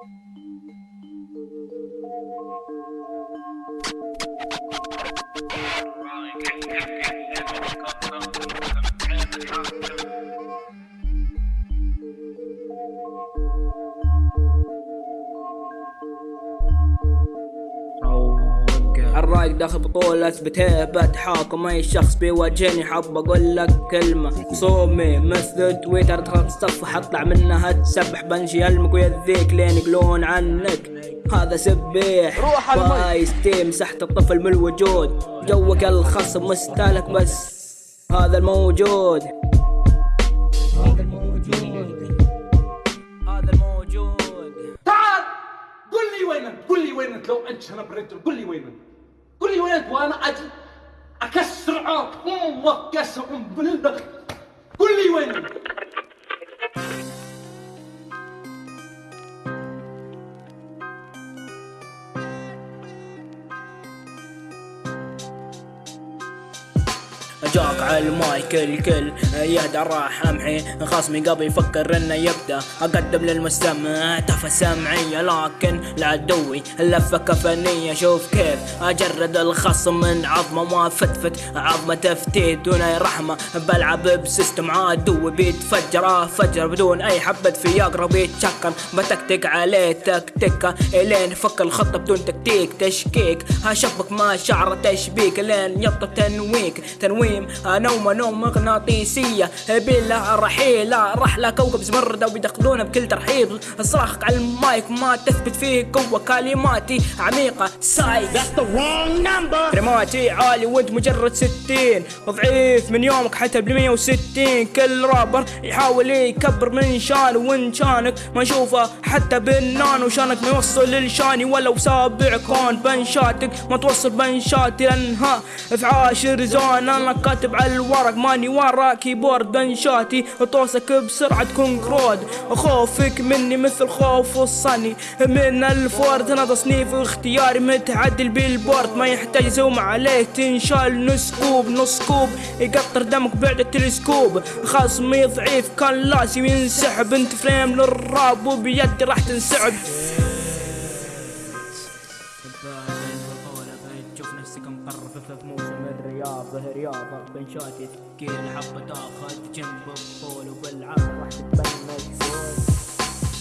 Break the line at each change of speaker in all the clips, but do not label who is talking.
Thank you. الرايق داخل بطولة اثبت هيبة حاكم أي شخص بيواجهني حاب أقول لك كلمة. صومي مثل تويتر ادخل تصفح اطلع منها تسبح بنشي يلمك ويذيك لين يقولون عنك. هذا سبيح.
روح
باي ستيم مسحت الطفل من الوجود. جوك الخصم مستهلك بس هذا الموجود. هذا الموجود. هذا الموجود.
تعال قل لي وين قل لي وين لو أنت شنب رجل قل لي وين قل لي انت وأنا أجي؟ أكسر عاق أمك كسر ام بلدك قل لي وين
جاك على المايك الكل يهدى راح امحي خصمي قبل يفكر إنه يبدأ. أقدم للمستمع تفه سمعية لكن لعدوي اللفة كفنية. شوف كيف أجرد الخصم من عظمة. ما فتفت عظمة تفتيت دون أي رحمة. بلعب بسيستم عدوي بيتفجر فجر بدون أي حبة فياجرا بيتشكر بتكتك عليه تكتكة. إلين فك الخطة بدون تكتيك. تشكيك. هشبك ما شعر تشبيك. لين يطلب تنويك. تنويم نومة نوم مغناطيسية بلا رحيلة. رحلة كوكب زمردة وبيدخلونا بكل ترحيب. صراخك على المايك ما تثبت فيه قوة كلماتي. عميقة سايك كلماتي عالي وانت مجرد ستين. ضعيف من يومك حتى بمية وستين. كل رابر يحاول يكبر من شانه وان شانك ما اشوفه حتى بالنانو شانك ما يوصل للشاني ولو سابع كون. بنشاتك ما توصل بنشاتي لأنها في عاشر زون. أنا كاتب على الورق ماني ورا كيبورد بنشاتي طوسك بسرعة تكون كرود خوفك مني مثل خوف الصني. من الفورد أنا تصنيف اختياري متعدل بالبورد ما يحتاج زوم عليك. تنشال نص كوب نص كوب يقطر دمك بعد التلسكوب. خصمي ضعيف كان لازم ينسحب انت فريم للراب وبيدي راح مقرف في موسم الرياضة رياضة بنشاتي ثقيل حبة تاخذ جنب الطول وبالعرض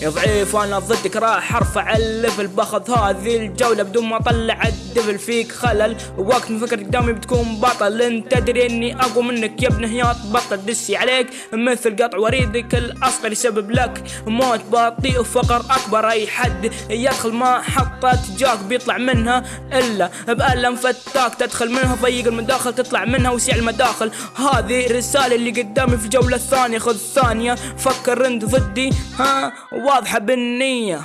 يا ضعيف وأنا ضدك راح أرفع ال level. باخذ هذه الجولة بدون ما أطلع ال devil فيك. خلل وقت ما فكر قدامي بتكون بطل. أنت تدري إني أقوى منك يا ابن هياط بطل. دسي عليك مثل قطع وريدك الأصغر يسبب لك موت. بطيء وفقر أكبر أي حد يدخل ما حطت جاك بيطلع منها إلا بألم فتاك. تدخل منها ضيق المداخل تطلع منها وسع المداخل. هذه الرسالة اللي قدامي في الجولة الثانية خذ ثانية فكر انت ضدي. ها؟ واضحة بالنية.